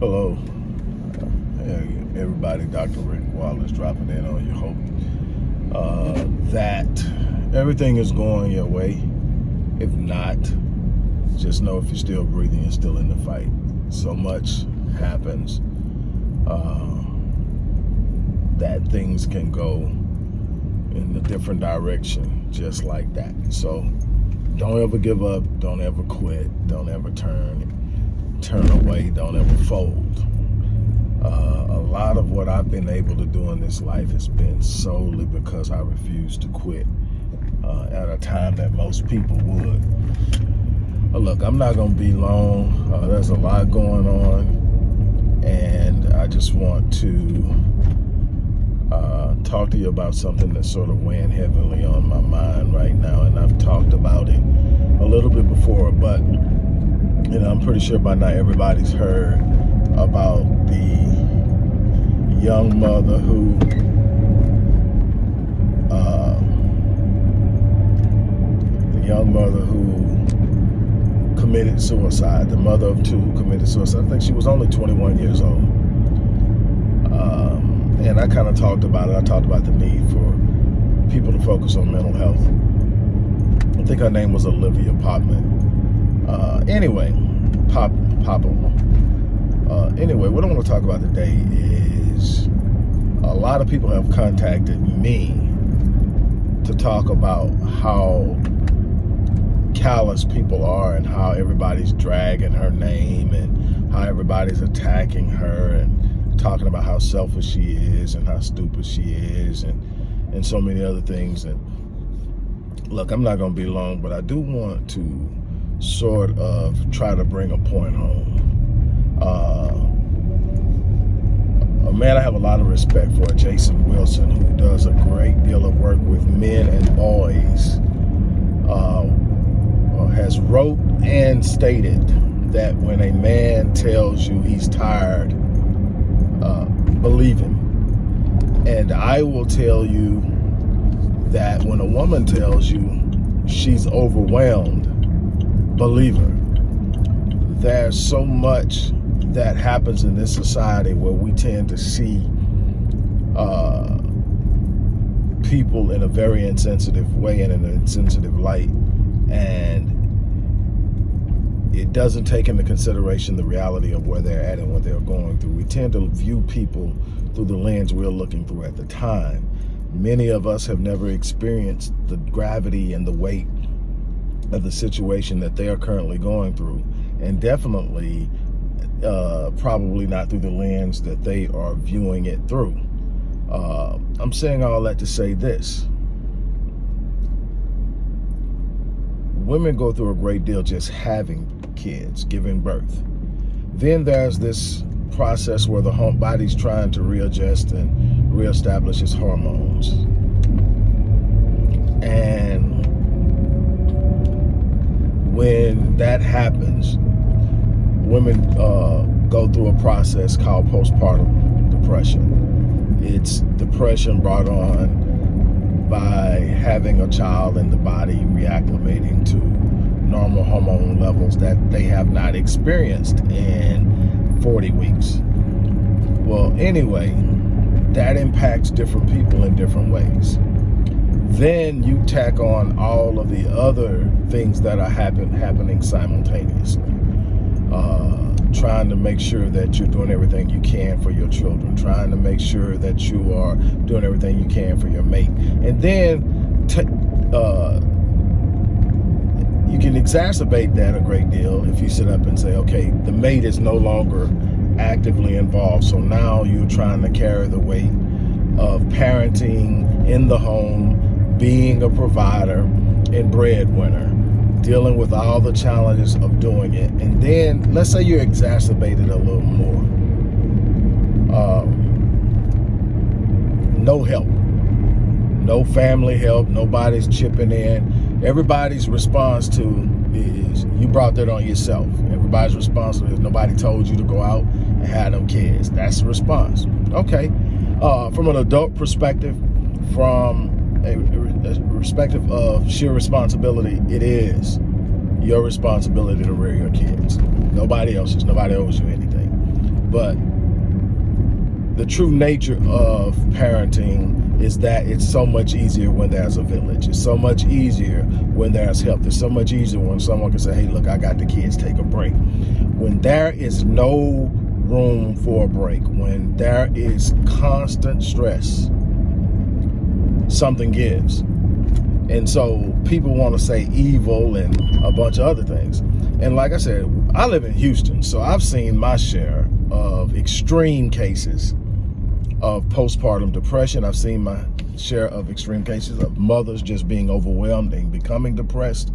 Hello. Hey, everybody, Dr. Rick Wallace dropping in on you. Hope uh, that everything is going your way. If not, just know if you're still breathing, you're still in the fight. So much happens uh, that things can go in a different direction just like that. So don't ever give up. Don't ever quit. Don't ever turn turn away, don't ever fold. Uh, a lot of what I've been able to do in this life has been solely because I refused to quit uh, at a time that most people would. Uh, look, I'm not going to be long. Uh, there's a lot going on, and I just want to uh, talk to you about something that's sort of weighing heavily on my mind right now, and I've talked about it a little bit before, but you know, I'm pretty sure by now everybody's heard about the young mother who uh, young mother who committed suicide, the mother of two who committed suicide. I think she was only 21 years old. Um, and I kind of talked about it. I talked about the need for people to focus on mental health. I think her name was Olivia Pottman. Uh, anyway, pop, pop uh, anyway, what I want to talk about today is a lot of people have contacted me to talk about how callous people are and how everybody's dragging her name and how everybody's attacking her and talking about how selfish she is and how stupid she is and and so many other things and look i'm not going to be long but i do want to sort of try to bring a point home. Uh, a man I have a lot of respect for, Jason Wilson, who does a great deal of work with men and boys, uh, uh, has wrote and stated that when a man tells you he's tired, uh, believe him. And I will tell you that when a woman tells you she's overwhelmed, believer. There's so much that happens in this society where we tend to see uh, people in a very insensitive way and in an insensitive light. And it doesn't take into consideration the reality of where they're at and what they're going through. We tend to view people through the lens we're looking through at the time. Many of us have never experienced the gravity and the weight of the situation that they are currently going through and definitely uh, probably not through the lens that they are viewing it through. Uh, I'm saying all that to say this. Women go through a great deal just having kids, giving birth. Then there's this process where the body's trying to readjust and reestablish its hormones. And when that happens, women uh, go through a process called postpartum depression. It's depression brought on by having a child and the body reacclimating to normal hormone levels that they have not experienced in 40 weeks. Well, anyway, that impacts different people in different ways then you tack on all of the other things that are happen, happening simultaneously. Uh, trying to make sure that you're doing everything you can for your children, trying to make sure that you are doing everything you can for your mate. And then uh, you can exacerbate that a great deal if you sit up and say, okay, the mate is no longer actively involved. So now you're trying to carry the weight of parenting in the home, being a provider and breadwinner, dealing with all the challenges of doing it. And then let's say you exacerbate it a little more. Um, no help, no family help, nobody's chipping in. Everybody's response to is you brought that on yourself. Everybody's response is nobody told you to go out and have them kids. That's the response. Okay. Uh, from an adult perspective, from irrespective of sheer responsibility, it is your responsibility to rear your kids. Nobody else's. Nobody owes you anything. but the true nature of parenting is that it's so much easier when there's a village. It's so much easier when there's help. It's so much easier when someone can say, hey, look, I got the kids, take a break. When there is no room for a break, when there is constant stress, something gives. And so people want to say evil and a bunch of other things. And like I said, I live in Houston, so I've seen my share of extreme cases of postpartum depression. I've seen my share of extreme cases of mothers just being overwhelmed and becoming depressed,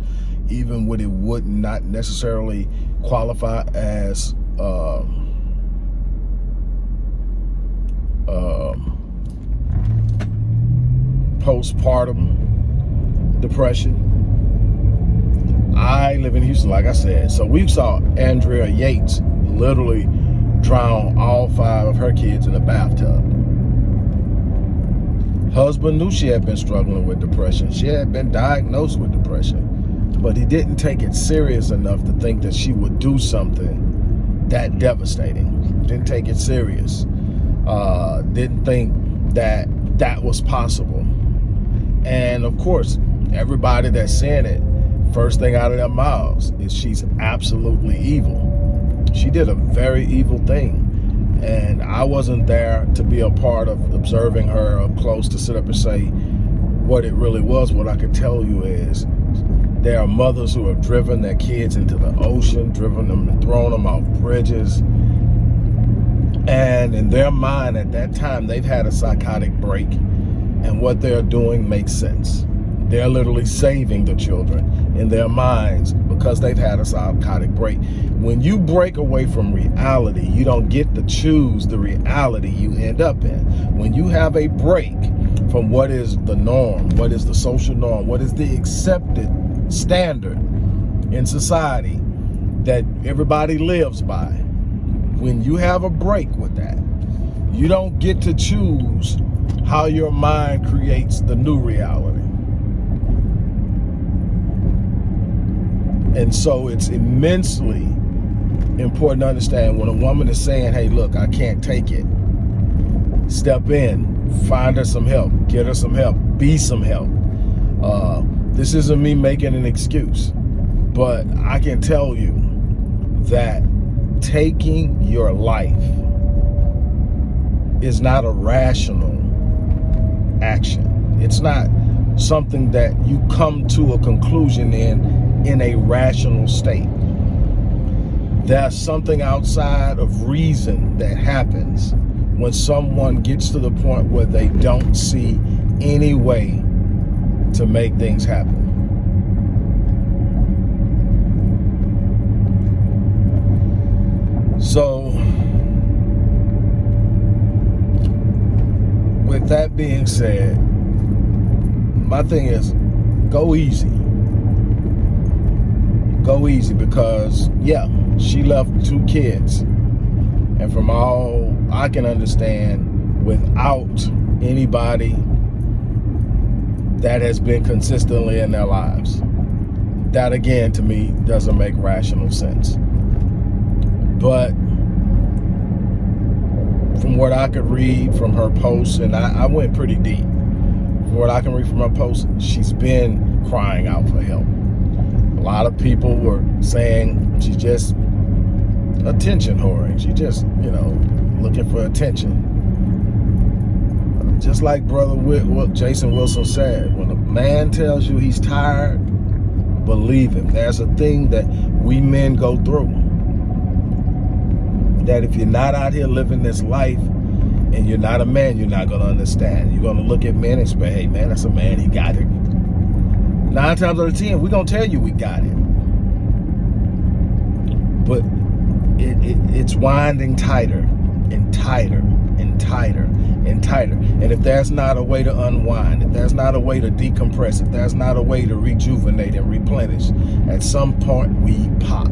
even when it would not necessarily qualify as um, um, postpartum depression. I live in Houston, like I said. So we saw Andrea Yates literally drown all five of her kids in a bathtub. Husband knew she had been struggling with depression. She had been diagnosed with depression, but he didn't take it serious enough to think that she would do something that devastating. Didn't take it serious. Uh, didn't think that that was possible. And of course, everybody that's saying it, first thing out of their mouths is she's absolutely evil. She did a very evil thing. And I wasn't there to be a part of observing her up close to sit up and say what it really was. What I could tell you is there are mothers who have driven their kids into the ocean, driven them and thrown them off bridges. And in their mind at that time, they've had a psychotic break and what they're doing makes sense. They're literally saving the children in their minds because they've had a psychotic break. When you break away from reality, you don't get to choose the reality you end up in. When you have a break from what is the norm, what is the social norm, what is the accepted standard in society that everybody lives by, when you have a break with that, you don't get to choose how your mind creates the new reality. And so it's immensely important to understand when a woman is saying, hey, look, I can't take it. Step in, find her some help, get her some help, be some help. Uh, this isn't me making an excuse, but I can tell you that taking your life is not a rational action. It's not something that you come to a conclusion in in a rational state. There's something outside of reason that happens when someone gets to the point where they don't see any way to make things happen. So, with that being said, my thing is go easy. Go easy because, yeah, she left two kids. And from all I can understand, without anybody that has been consistently in their lives. That again, to me, doesn't make rational sense. But from what I could read from her posts, and I, I went pretty deep, from what I can read from her post, she's been crying out for help. A lot of people were saying she's just attention whoring. She just, you know, looking for attention. Just like brother what Jason Wilson said, when a man tells you he's tired, believe him. There's a thing that we men go through. That if you're not out here living this life and you're not a man, you're not going to understand. You're going to look at men and say, hey, man, that's a man. He got it. Nine times out of ten, we're going to tell you we got it. But it, it, it's winding tighter and tighter and tighter and tighter. And if there's not a way to unwind, if there's not a way to decompress, if there's not a way to rejuvenate and replenish, at some point we pop.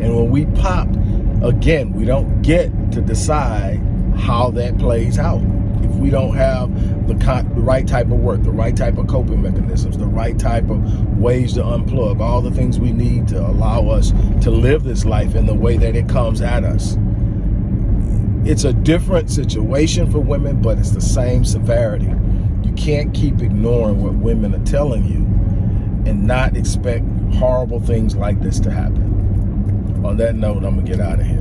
And when we pop, again, we don't get to decide how that plays out. if we don't have the, the right type of work, the right type of coping mechanisms, the right type of ways to unplug, all the things we need to allow us to live this life in the way that it comes at us. It's a different situation for women, but it's the same severity. You can't keep ignoring what women are telling you and not expect horrible things like this to happen. On that note, I'm gonna get out of here.